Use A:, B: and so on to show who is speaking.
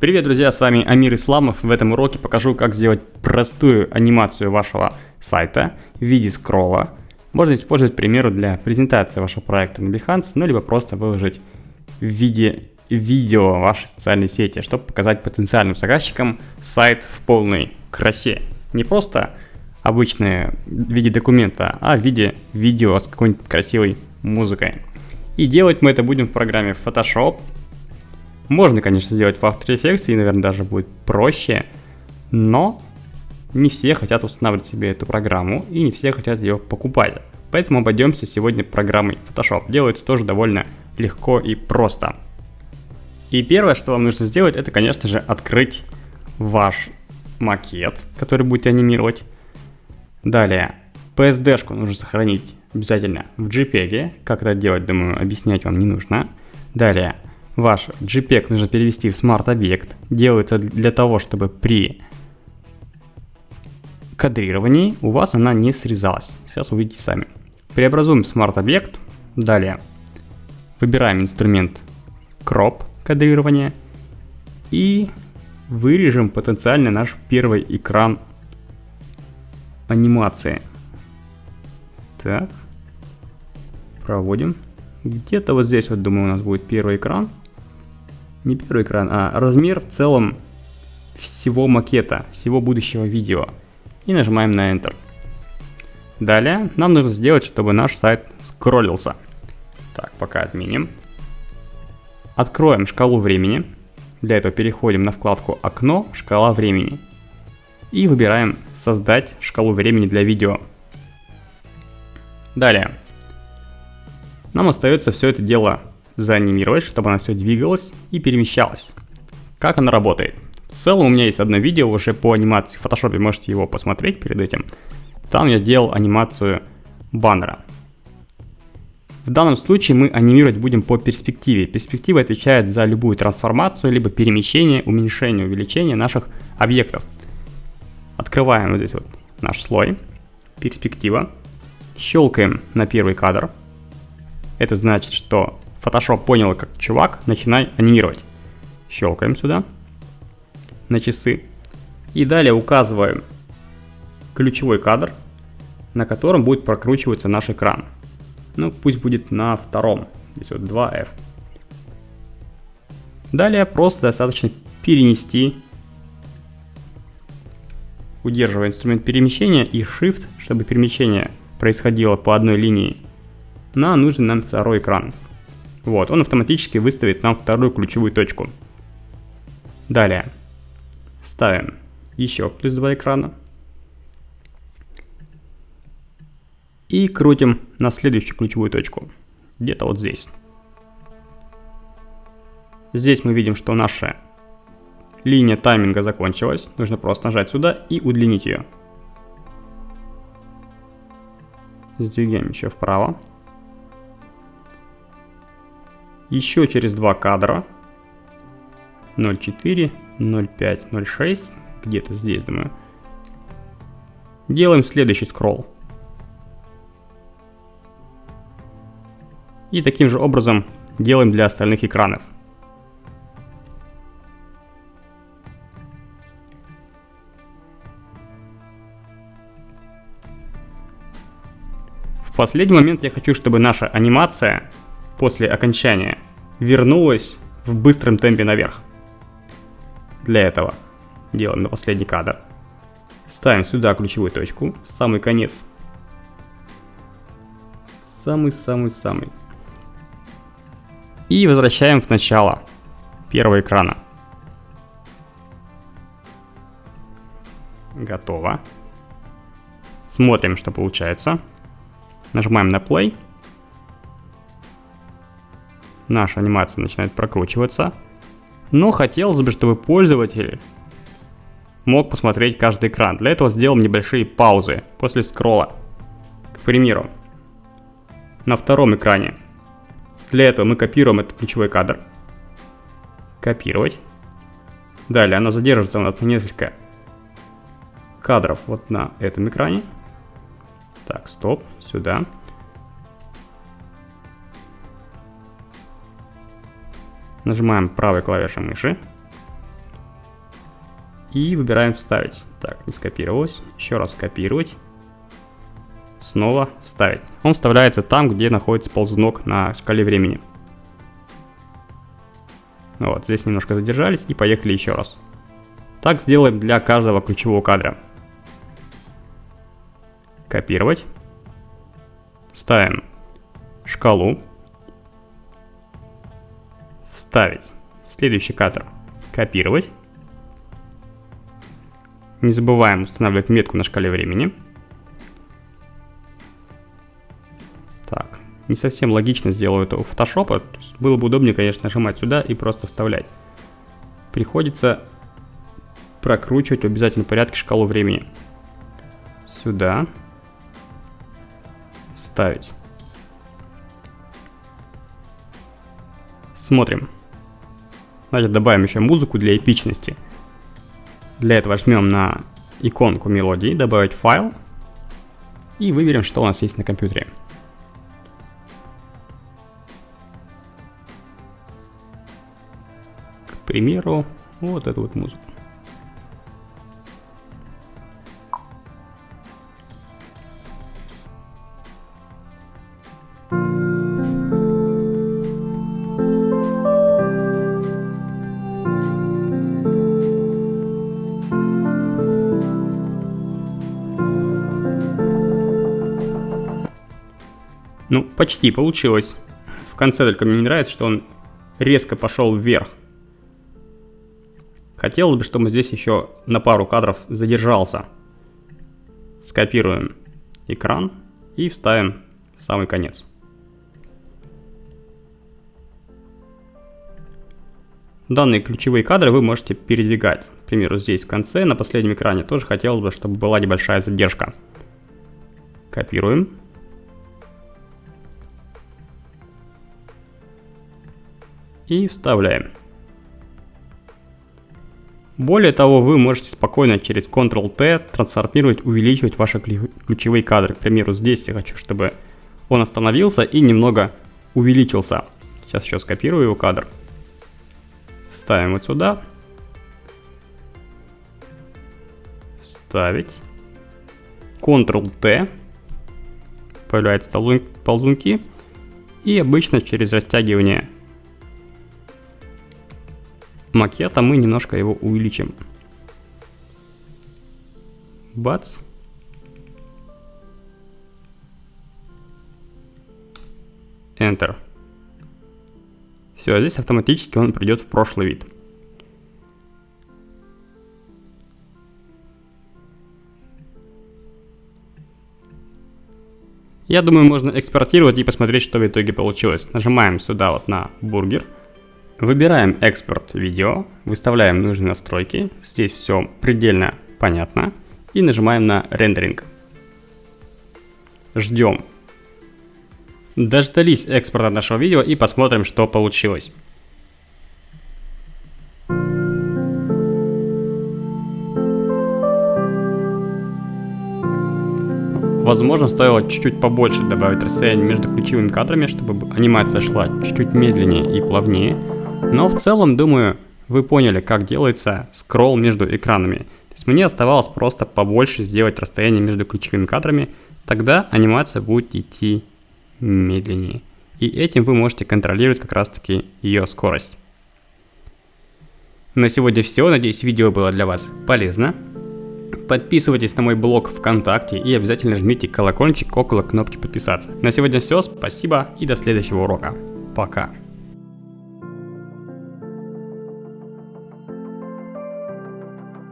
A: Привет, друзья, с вами Амир Исламов. В этом уроке покажу, как сделать простую анимацию вашего сайта в виде скролла. Можно использовать, к примеру, для презентации вашего проекта на Behance, ну либо просто выложить в виде видео в вашей социальной сети, чтобы показать потенциальным заказчикам сайт в полной красе. Не просто обычное в виде документа, а в виде видео с какой-нибудь красивой музыкой. И делать мы это будем в программе Photoshop. Можно, конечно, сделать в After Effects, и, наверное, даже будет проще, но не все хотят устанавливать себе эту программу, и не все хотят ее покупать. Поэтому обойдемся сегодня программой Photoshop. Делается тоже довольно легко и просто. И первое, что вам нужно сделать, это, конечно же, открыть ваш макет, который будете анимировать. Далее, PSD-шку нужно сохранить обязательно в JPEG. Как это делать, думаю, объяснять вам не нужно. Далее, ваш JPEG нужно перевести в Smart объект. Делается для того, чтобы при кадрировании у вас она не срезалась. Сейчас увидите сами. Преобразуем Smart объект. Далее, выбираем инструмент Crop кадрирования и вырежем потенциально наш первый экран анимации. Так. Проводим. Где-то вот здесь вот, думаю, у нас будет первый экран. Не первый экран, а размер в целом всего макета, всего будущего видео. И нажимаем на Enter. Далее нам нужно сделать, чтобы наш сайт скроллился. Так, пока отменим. Откроем шкалу времени. Для этого переходим на вкладку «Окно. Шкала времени» и выбираем «Создать шкалу времени для видео». Далее. Нам остается все это дело заанимировать, чтобы оно все двигалось и перемещалось. Как оно работает? В целом у меня есть одно видео уже по анимации в Photoshop, можете его посмотреть перед этим. Там я делал анимацию баннера. В данном случае мы анимировать будем по перспективе. Перспектива отвечает за любую трансформацию, либо перемещение, уменьшение, увеличение наших объектов. Открываем вот здесь вот наш слой, перспектива, щелкаем на первый кадр. Это значит, что Photoshop понял, как чувак, начинай анимировать. Щелкаем сюда на часы. И далее указываем ключевой кадр, на котором будет прокручиваться наш экран. Ну, пусть будет на втором. Здесь вот 2F. Далее просто достаточно перенести удерживая инструмент перемещения и Shift, чтобы перемещение происходило по одной линии, на нужный нам второй экран. Вот, он автоматически выставит нам вторую ключевую точку. Далее ставим еще плюс два экрана. И крутим на следующую ключевую точку, где-то вот здесь. Здесь мы видим, что наша Линия тайминга закончилась, нужно просто нажать сюда и удлинить ее. Сдвигаем еще вправо. Еще через два кадра. 0.4, 0.5, 0.6. Где-то здесь, думаю. Делаем следующий скролл. И таким же образом делаем для остальных экранов. последний момент я хочу, чтобы наша анимация после окончания вернулась в быстром темпе наверх. Для этого делаем на последний кадр. Ставим сюда ключевую точку, самый конец. Самый-самый-самый. И возвращаем в начало первого экрана. Готово. Смотрим, что получается. Нажимаем на play. Наша анимация начинает прокручиваться. Но хотелось бы, чтобы пользователь мог посмотреть каждый экран. Для этого сделаем небольшие паузы после скролла. К примеру, на втором экране. Для этого мы копируем этот ключевой кадр. Копировать. Далее она задержится у нас на несколько кадров вот на этом экране. Так, стоп, сюда. Нажимаем правой клавишей мыши. И выбираем вставить. Так, не скопировалось. Еще раз скопировать. Снова вставить. Он вставляется там, где находится ползунок на шкале времени. Вот, здесь немножко задержались и поехали еще раз. Так сделаем для каждого ключевого кадра. Копировать. Ставим шкалу. Вставить. Следующий кадр. Копировать. Не забываем устанавливать метку на шкале времени. Так, не совсем логично сделаю это у фотошопа. Было бы удобнее, конечно, нажимать сюда и просто вставлять. Приходится прокручивать в обязательном порядке шкалу времени. Сюда. Вставить. Смотрим. Давайте добавим еще музыку для эпичности. Для этого жмем на иконку мелодии, добавить файл и выберем, что у нас есть на компьютере. К примеру, вот эту вот музыку. Ну, почти получилось. В конце только мне не нравится, что он резко пошел вверх. Хотелось бы, чтобы здесь еще на пару кадров задержался. Скопируем экран и вставим в самый конец. Данные ключевые кадры вы можете передвигать. К примеру, здесь в конце, на последнем экране, тоже хотелось бы, чтобы была небольшая задержка. Копируем. И вставляем. Более того, вы можете спокойно через Ctrl-T трансформировать, увеличивать ваши ключевые кадры. К примеру, здесь я хочу, чтобы он остановился и немного увеличился. Сейчас еще скопирую его кадр. Ставим вот сюда. Ставить. Ctrl-T. Появляются ползунки. И обычно через растягивание макета мы немножко его увеличим. Бац. Enter. Все, здесь автоматически он придет в прошлый вид. Я думаю, можно экспортировать и посмотреть, что в итоге получилось. Нажимаем сюда вот на бургер. Выбираем экспорт видео, выставляем нужные настройки, здесь все предельно понятно, и нажимаем на рендеринг. Ждем. Дождались экспорта нашего видео и посмотрим, что получилось. Возможно, стоило чуть-чуть побольше добавить расстояние между ключевыми кадрами, чтобы анимация шла чуть-чуть медленнее и плавнее. Но в целом, думаю, вы поняли, как делается скролл между экранами. То есть мне оставалось просто побольше сделать расстояние между ключевыми кадрами, тогда анимация будет идти медленнее. И этим вы можете контролировать как раз таки ее скорость. На сегодня все, надеюсь видео было для вас полезно. Подписывайтесь на мой блог ВКонтакте и обязательно жмите колокольчик около кнопки подписаться. На сегодня все, спасибо и до следующего урока. Пока.